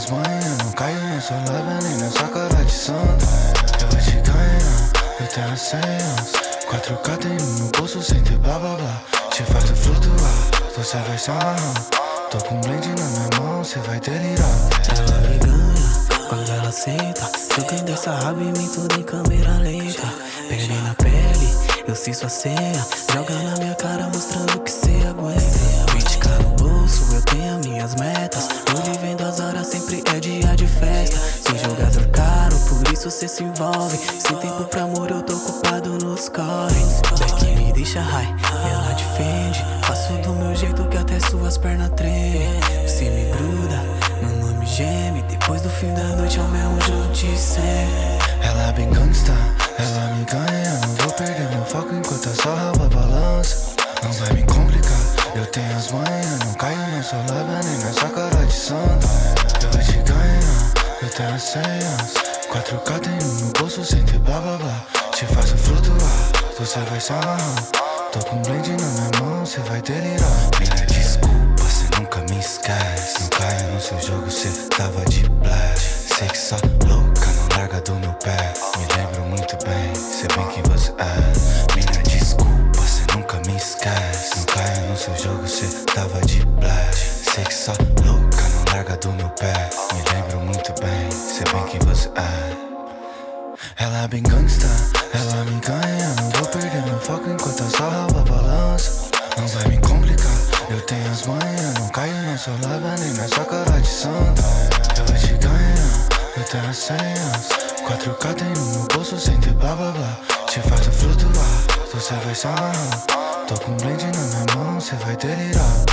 tenho as manhas, não caio, não sou leve nem nessa cara de santo Eu vou te ganhar, eu tenho as senhas 4K tem no meu bolso sem ter blá blá blá. Te faço flutuar, você vai se amarrar Tô com blend na minha mão, cê vai delirar. Ela me ganha quando ela senta Jogando essa raba em mim tudo em câmera lenta. Pele na pele, eu sei sua senha. Joga na minha cara mostrando que cê aguenta. 20k no bolso, eu tenho isso cê se envolve. Sem tempo pra amor, eu tô ocupado nos corres. Beck me deixa high, ela defende. Faço do meu jeito que até suas pernas tremem. Você me gruda, meu nome geme. Depois do fim da noite é o mesmo jogo de sempre Ela bem gangsta, ela me ganha. Não vou perder meu foco enquanto a sua raba balança. Não vai me complicar, eu tenho as manhas. Não caio, não sou leve nem nessa cara de santo Eu vou te ganhar, eu tenho as senhas 4K tem no bolso sem ter blá blá blá. Te faço flutuar, você vai se amarrar Tô com um blend na minha mão, cê vai delirar. Mina, desculpa, cê nunca me esquece. Não caia no seu jogo, cê tava de black Sei que só louca, não larga do meu pé. Me lembro muito bem, sei bem quem você é. Mina, desculpa, cê nunca me esquece. Não caia no seu jogo, cê tava de black Sei que só louca, não larga do meu pé. Me lembro muito bem, você é ela é bem gangsta, ela me ganha Não vou perder meu foco enquanto a sua raba balança. Não vai me complicar, eu tenho as manhas Não caio, não sou leve nem nessa cara de santa. Vou te ganhar, eu tenho as senhas. 4K tem no meu bolso sem ter blá blá blá. Te faço flutuar, você vai se Tô com um blend na minha mão, cê vai delirar